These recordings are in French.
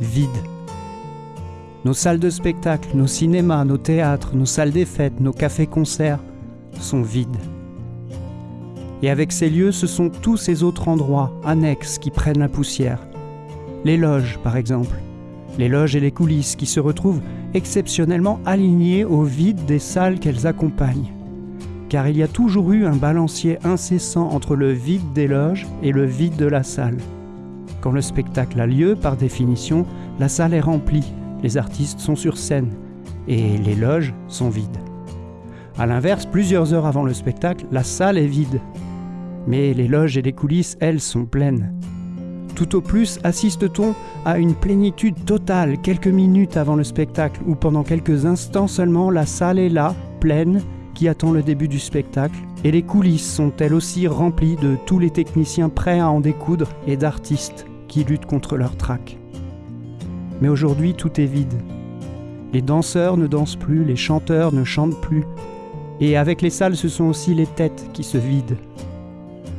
vide. Nos salles de spectacle, nos cinémas, nos théâtres, nos salles des fêtes, nos cafés-concerts sont vides. Et avec ces lieux, ce sont tous ces autres endroits annexes qui prennent la poussière. Les loges, par exemple. Les loges et les coulisses qui se retrouvent exceptionnellement alignées au vide des salles qu'elles accompagnent. Car il y a toujours eu un balancier incessant entre le vide des loges et le vide de la salle. Quand le spectacle a lieu, par définition, la salle est remplie, les artistes sont sur scène et les loges sont vides. A l'inverse, plusieurs heures avant le spectacle, la salle est vide. Mais les loges et les coulisses, elles, sont pleines. Tout au plus assiste-t-on à une plénitude totale quelques minutes avant le spectacle, ou pendant quelques instants seulement la salle est là, pleine, qui attend le début du spectacle, et les coulisses sont elles aussi remplies de tous les techniciens prêts à en découdre et d'artistes qui luttent contre leur trac. Mais aujourd'hui, tout est vide. Les danseurs ne dansent plus, les chanteurs ne chantent plus. Et avec les salles, ce sont aussi les têtes qui se vident.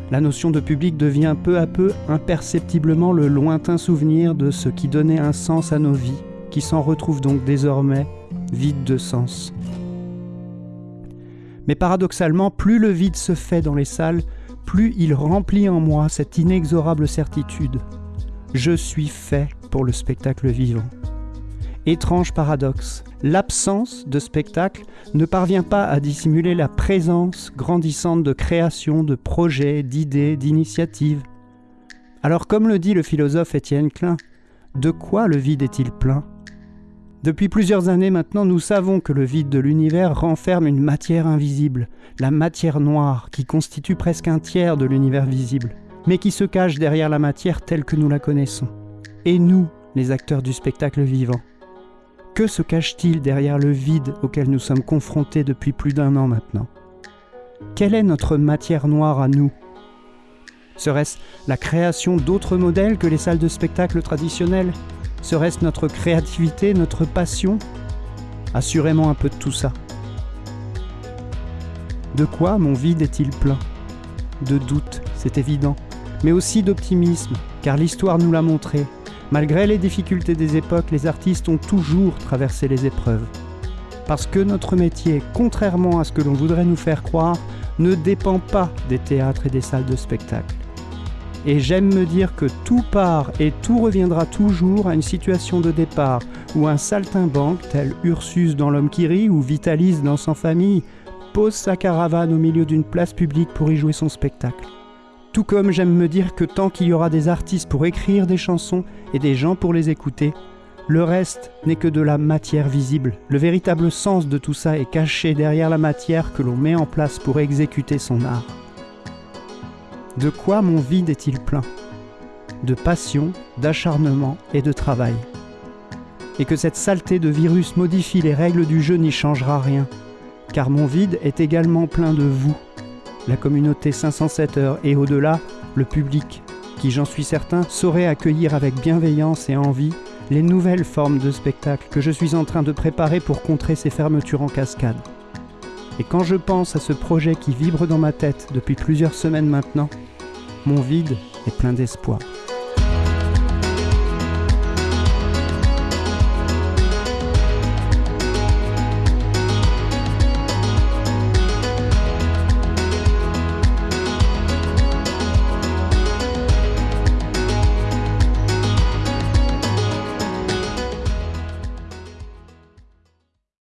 La notion de public devient peu à peu imperceptiblement le lointain souvenir de ce qui donnait un sens à nos vies, qui s'en retrouve donc désormais vide de sens. Mais paradoxalement, plus le vide se fait dans les salles, plus il remplit en moi cette inexorable certitude. Je suis fait pour le spectacle vivant. Étrange paradoxe, l'absence de spectacle ne parvient pas à dissimuler la présence grandissante de créations, de projets, d'idées, d'initiatives. Alors comme le dit le philosophe Étienne Klein, de quoi le vide est-il plein? Depuis plusieurs années maintenant, nous savons que le vide de l'univers renferme une matière invisible, la matière noire, qui constitue presque un tiers de l'univers visible, mais qui se cache derrière la matière telle que nous la connaissons. Et nous, les acteurs du spectacle vivant que se cache-t-il derrière le vide auquel nous sommes confrontés depuis plus d'un an maintenant? Quelle est notre matière noire à nous? Serait-ce la création d'autres modèles que les salles de spectacle traditionnelles? Serait-ce notre créativité, notre passion? Assurément un peu de tout ça. De quoi mon vide est-il plein? De doute, c'est évident, mais aussi d'optimisme, car l'histoire nous l'a montré, Malgré les difficultés des époques, les artistes ont toujours traversé les épreuves. Parce que notre métier, contrairement à ce que l'on voudrait nous faire croire, ne dépend pas des théâtres et des salles de spectacle. Et j'aime me dire que tout part et tout reviendra toujours à une situation de départ où un saltimbanque, tel Ursus dans L'homme qui rit ou Vitalis dans Sans famille, pose sa caravane au milieu d'une place publique pour y jouer son spectacle. Tout comme j'aime me dire que tant qu'il y aura des artistes pour écrire des chansons et des gens pour les écouter, le reste n'est que de la matière visible. Le véritable sens de tout ça est caché derrière la matière que l'on met en place pour exécuter son art. De quoi mon vide est-il plein? De passion, d'acharnement et de travail. Et que cette saleté de virus modifie les règles du jeu n'y changera rien, car mon vide est également plein de vous, la communauté 507 heures et au-delà, le public, qui j'en suis certain saurait accueillir avec bienveillance et envie les nouvelles formes de spectacle que je suis en train de préparer pour contrer ces fermetures en cascade. Et quand je pense à ce projet qui vibre dans ma tête depuis plusieurs semaines maintenant, mon vide est plein d'espoir.